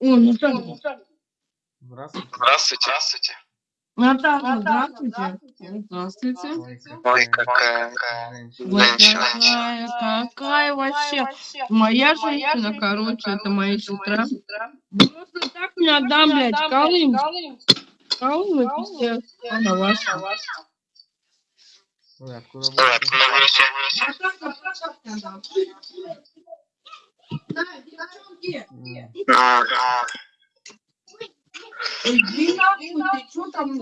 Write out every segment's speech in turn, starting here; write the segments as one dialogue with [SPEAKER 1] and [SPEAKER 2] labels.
[SPEAKER 1] О, ну так.
[SPEAKER 2] Здравствуйте.
[SPEAKER 3] Здравствуйте. Здравствуйте.
[SPEAKER 1] Наташа, здравствуйте. Здравствуйте.
[SPEAKER 2] Ой,
[SPEAKER 3] какая
[SPEAKER 2] женщина.
[SPEAKER 1] Какая, какая вообще. Моя женщина, короче, это моя сестра. Просто так не отдам, блядь, Колым. Колым и пиздец. Она ваша.
[SPEAKER 2] Ой, откуда будете?
[SPEAKER 1] Да, девчонки,
[SPEAKER 2] М,
[SPEAKER 3] А, а,
[SPEAKER 1] иди нахуй, ты что там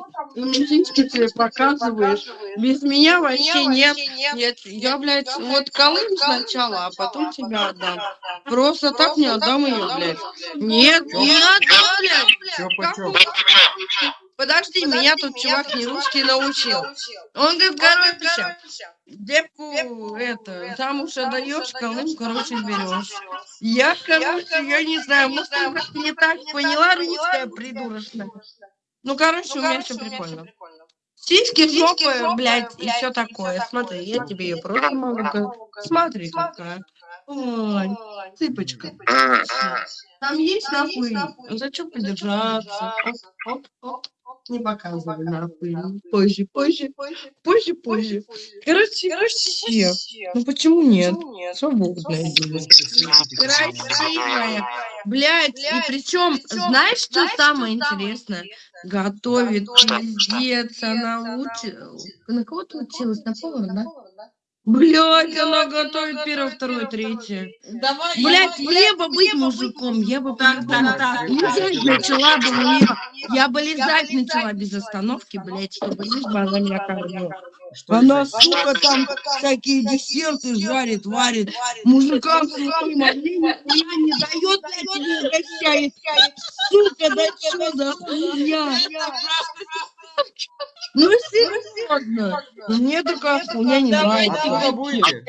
[SPEAKER 1] тебе показываешь? Без меня вообще нет. Нет, я, блядь, вот Колым сначала, а потом тебя отдам. Просто так не отдам ее, блядь. Нет, не отдам, блядь. Подожди, меня тут чувак не русский научил. Он говорит, короче, девку это, замуж отдаешь, колым, короче, берешь. Я, короче, я не знаю, может, я не так поняла, русская придурочная. Ну, короче, у меня все прикольно. Сиськи, жопы, блядь, и все такое. Смотри, я тебе ее просто могу. Смотри, какая. Ой, цыпочка. Там есть нахуй. Зачем подержаться? Оп, оп, оп. Не показывай нахуй. Позже, позже, позже, позже. Короче, вообще. Ну почему нет? Свобода, блядь. Красивая. Блядь, и причем, знаешь, что самое интересное? Готовит пиздец, она учит. На кого ты училась? На повара, да? Блядь, она готовит первое, второе, третье.
[SPEAKER 4] Давай,
[SPEAKER 1] Блять, мне бы быть мужиком, я бы лизать начала бы мне. Я бы лизать начала без остановки, блять, чтобы лишь бы она меня кормила. Она, сука, там всякие десерты жарит, варит. Мужикам своим нихуя не дает, блядь, не угощает. Сука, да что за хуйня? Ну серьезно. Мне такая хуйня не нравится.
[SPEAKER 2] Откуда будете?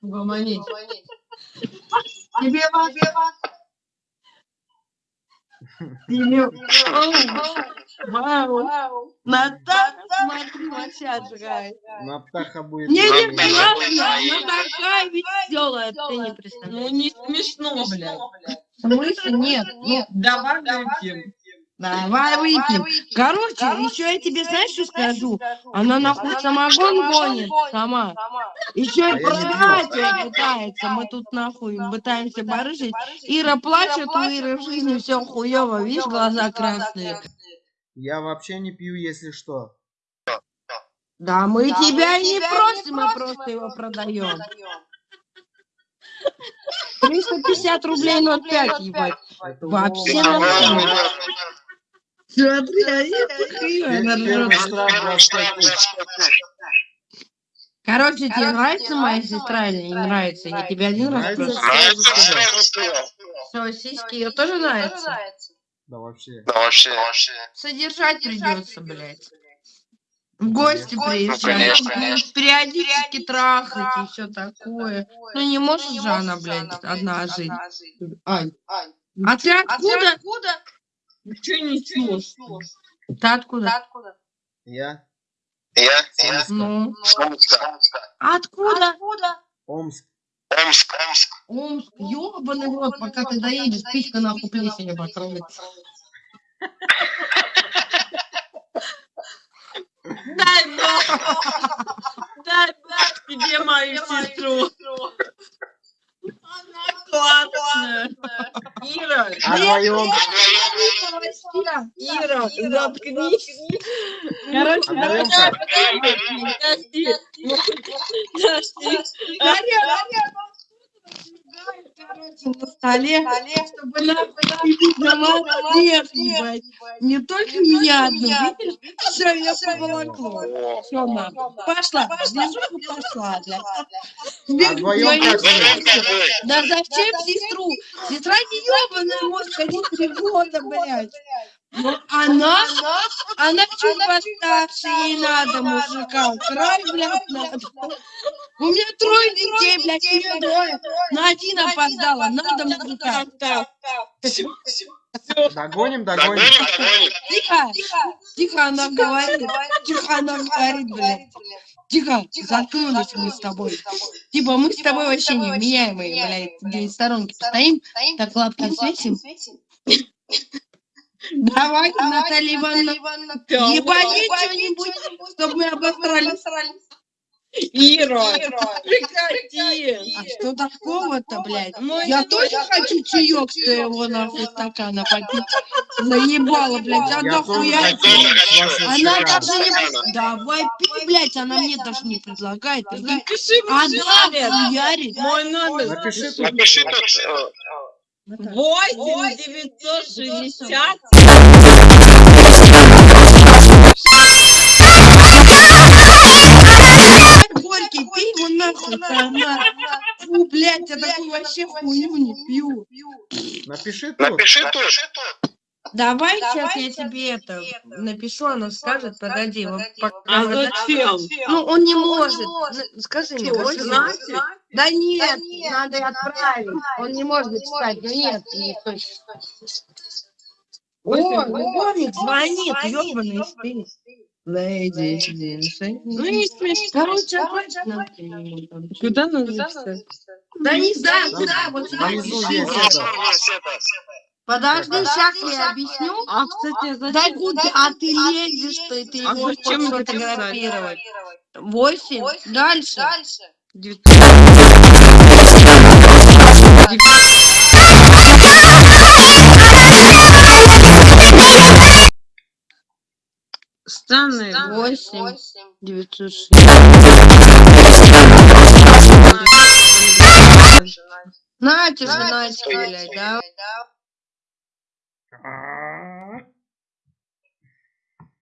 [SPEAKER 1] Угомонись. Тебе вас... Тебе... Вау. Наташа, смотри, вообще отжигает.
[SPEAKER 2] Натаха будет.
[SPEAKER 1] Не, не,
[SPEAKER 3] Наташа
[SPEAKER 1] классно,
[SPEAKER 3] будет
[SPEAKER 1] но
[SPEAKER 3] наедет.
[SPEAKER 1] такая веселая, ты не представляешь.
[SPEAKER 4] Ну не смешно, блядь.
[SPEAKER 1] В смысле? Нет, нет.
[SPEAKER 4] Давай выпьем.
[SPEAKER 1] Давай выпьем. Короче, еще я тебе знаешь, что скажу? Она нахуй самогон гонит сама. Еще
[SPEAKER 2] А
[SPEAKER 1] и
[SPEAKER 2] я не
[SPEAKER 1] продать ее пытается. Мы тут нахуй пытаемся барыжить. Ира плачет, у Иры в жизни все хуево. Видишь, глаза красные.
[SPEAKER 2] Я вообще не пью, если что.
[SPEAKER 1] Да, мы тебя и не просим, мы просто его продаем. 350 рублей 0,5, ебать. Вообще нормально. Смотри, они такие, она
[SPEAKER 2] Первый
[SPEAKER 1] ржёт.
[SPEAKER 2] штраф 25 тысяч.
[SPEAKER 1] Короче, тебе нравится моя сестра или не нравится? Я тебе один раз
[SPEAKER 2] Нравится?
[SPEAKER 1] просто... Все, сиськи ее тоже нравится?
[SPEAKER 2] Да вообще.
[SPEAKER 3] Да вообще.
[SPEAKER 1] Содержать придется, блядь. В гости приезжать,
[SPEAKER 3] конечно.
[SPEAKER 1] периодически трахать и все такое. Ну не может же она, блядь, одна жить. Ай. А ты откуда?
[SPEAKER 4] Че несешь?
[SPEAKER 1] Ты откуда?
[SPEAKER 2] Я?
[SPEAKER 3] Я?
[SPEAKER 2] С
[SPEAKER 3] Я?
[SPEAKER 2] Омска.
[SPEAKER 1] Ну.
[SPEAKER 3] Омска.
[SPEAKER 1] Откуда?
[SPEAKER 2] Омск.
[SPEAKER 3] Омск. Омск.
[SPEAKER 1] Омск. Ёбаный в рот, пока ты доедешь, писька нахуй плесенью покроется.
[SPEAKER 4] Дай бог! Дай бог тебе мою сестру! Она классная! Ира!
[SPEAKER 2] А вдвоем?
[SPEAKER 4] Ира, заткнись!
[SPEAKER 1] Короче,
[SPEAKER 2] А
[SPEAKER 1] давай,
[SPEAKER 2] как?
[SPEAKER 4] Подожди! Подожди!
[SPEAKER 1] На столе, чтобы нахуй не всех, только меня одну, видишь? Все, я поволокло. Все, нахуй. Пошла, движуха пошла, блядь.
[SPEAKER 2] А вдвоем как вы?
[SPEAKER 1] Да зачем сестру? Сестра не ебаная, может ходить три года, блядь. Но она, она чуть постарше, ей надо мужика. Край, блядь, надо. У меня трое детей, блядь, ее двое. На один опоздала, надо мужика.
[SPEAKER 2] Догоним, догоним.
[SPEAKER 3] Догоним, догоним.
[SPEAKER 1] Тихо, тихо она говорит, тихо она говорит, блядь. Тихо, заткнулись мы с тобой. Типа мы с тобой вообще не вменяемые, блядь, где в сторонке постоим, так лапки светим. Давай, Наталья Ивановна, ебани что-нибудь, чтобы мы обосрались.
[SPEAKER 4] Ира, прекрати.
[SPEAKER 1] А что такого-то, блядь?
[SPEAKER 4] Ну,
[SPEAKER 1] я тоже хочу чаек что его нахуй стакана попить. Заебала, блядь, одна хуя. Она даже не... Давай пей, блядь, она мне даже не предлагает.
[SPEAKER 4] Напиши, Она
[SPEAKER 1] хуярит.
[SPEAKER 4] Мой номер.
[SPEAKER 2] Напиши,
[SPEAKER 3] напиши тут.
[SPEAKER 1] 8 960 нахуй. сама. Фу, блядь, я такую вообще хуйню не пью.
[SPEAKER 2] Напиши тут.
[SPEAKER 3] Напиши тут.
[SPEAKER 1] Давай сейчас я тебе это напишу, она скажет, погоди, вот пока
[SPEAKER 4] А зачем?
[SPEAKER 1] Ну, он не может. Н- Скажи мне, скажи.
[SPEAKER 4] Настя?
[SPEAKER 1] Да нет, надо отправить. Он не может читать. Да нет, не точно. О, любовник звонит, ёбаный спит. Ladies and
[SPEAKER 4] Ну не смешно. Куда надо написать?
[SPEAKER 1] Да не знаю, куда, вот. Подожди, сейчас я объясню.
[SPEAKER 4] А, кстати,
[SPEAKER 1] Да
[SPEAKER 4] зачем?
[SPEAKER 1] куда, а ты лезешь, что ты
[SPEAKER 4] А
[SPEAKER 1] его
[SPEAKER 4] зачем
[SPEAKER 1] фотографировать? Восемь. Дальше.
[SPEAKER 4] Странные.
[SPEAKER 1] Восемь. Девятьсот Нате же, Натик, блядь, да?
[SPEAKER 2] А,